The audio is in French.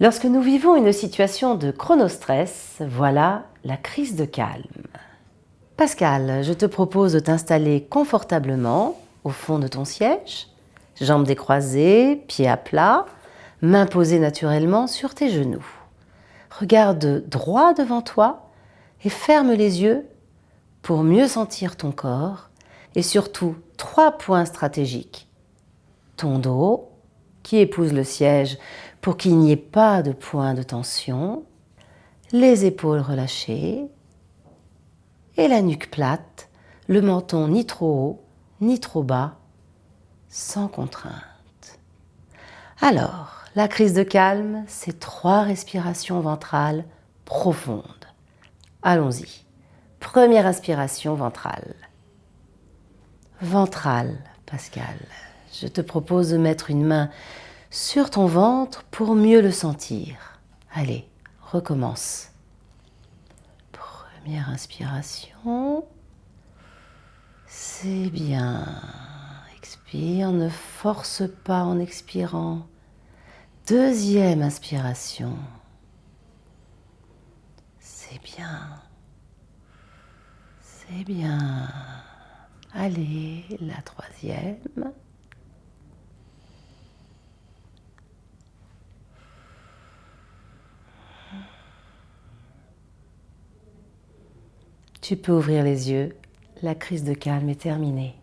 Lorsque nous vivons une situation de chronostress, voilà la crise de calme. Pascal, je te propose de t'installer confortablement au fond de ton siège, jambes décroisées, pieds à plat, mains posées naturellement sur tes genoux. Regarde droit devant toi et ferme les yeux pour mieux sentir ton corps et surtout trois points stratégiques. Ton dos qui épouse le siège pour qu'il n'y ait pas de point de tension, les épaules relâchées et la nuque plate, le menton ni trop haut ni trop bas, sans contrainte. Alors, la crise de calme, c'est trois respirations ventrales profondes. Allons-y. Première inspiration ventrale. Ventrale, Pascal. Je te propose de mettre une main sur ton ventre pour mieux le sentir. Allez, recommence. Première inspiration. C'est bien. Expire, ne force pas en expirant. Deuxième inspiration. C'est bien. C'est bien. Allez, la troisième. Tu peux ouvrir les yeux. La crise de calme est terminée.